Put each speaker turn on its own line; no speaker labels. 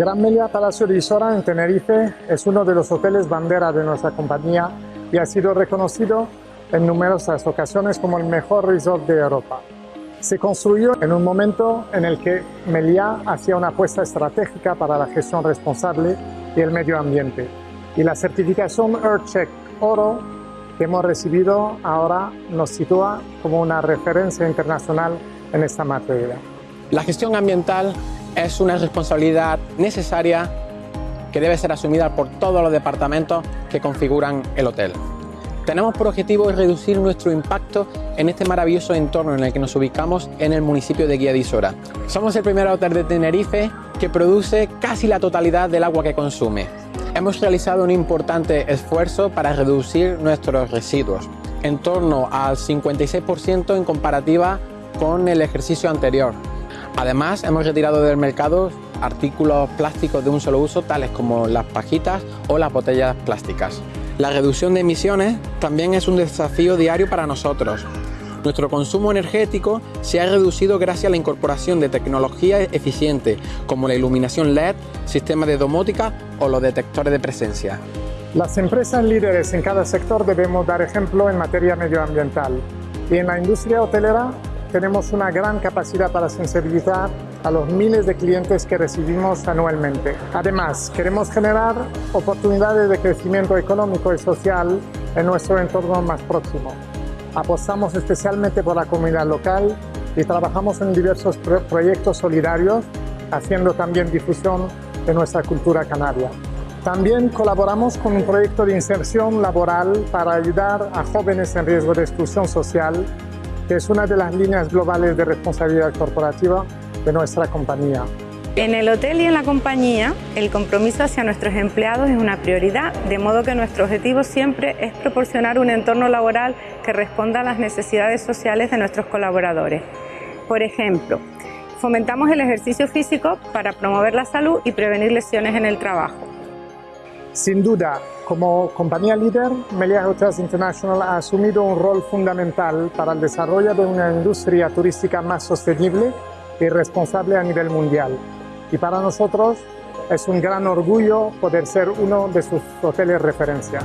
Gran Meliá Palacio de Isora en Tenerife es uno de los hoteles bandera de nuestra compañía y ha sido reconocido en numerosas ocasiones como el mejor resort de Europa. Se construyó en un momento en el que Meliá hacía una apuesta estratégica para la gestión responsable y el medio ambiente. Y la certificación EarthCheck Oro que hemos recibido ahora nos sitúa como una referencia internacional en esta materia.
La gestión ambiental es una responsabilidad necesaria que debe ser asumida por todos los departamentos que configuran el hotel. Tenemos por objetivo reducir nuestro impacto en este maravilloso entorno en el que nos ubicamos en el municipio de Guía de Isora. Somos el primer hotel de Tenerife que produce casi la totalidad del agua que consume. Hemos realizado un importante esfuerzo para reducir nuestros residuos, en torno al 56% en comparativa con el ejercicio anterior. Además, hemos retirado del mercado artículos plásticos de un solo uso, tales como las pajitas o las botellas plásticas. La reducción de emisiones también es un desafío diario para nosotros. Nuestro consumo energético se ha reducido gracias a la incorporación de tecnología eficiente, como la iluminación LED, sistemas de domótica o los detectores de presencia.
Las empresas líderes en cada sector debemos dar ejemplo en materia medioambiental y en la industria hotelera tenemos una gran capacidad para sensibilizar a los miles de clientes que recibimos anualmente. Además, queremos generar oportunidades de crecimiento económico y social en nuestro entorno más próximo. Apostamos especialmente por la comunidad local y trabajamos en diversos proyectos solidarios, haciendo también difusión de nuestra cultura canaria. También colaboramos con un proyecto de inserción laboral para ayudar a jóvenes en riesgo de exclusión social que es una de las líneas globales de responsabilidad corporativa de nuestra compañía.
En el hotel y en la compañía, el compromiso hacia nuestros empleados es una prioridad, de modo que nuestro objetivo siempre es proporcionar un entorno laboral que responda a las necesidades sociales de nuestros colaboradores. Por ejemplo, fomentamos el ejercicio físico para promover la salud y prevenir lesiones en el trabajo.
Sin duda, como compañía líder, Meliá Hotels International ha asumido un rol fundamental para el desarrollo de una industria turística más sostenible y responsable a nivel mundial. Y para nosotros es un gran orgullo poder ser uno de sus hoteles referencia.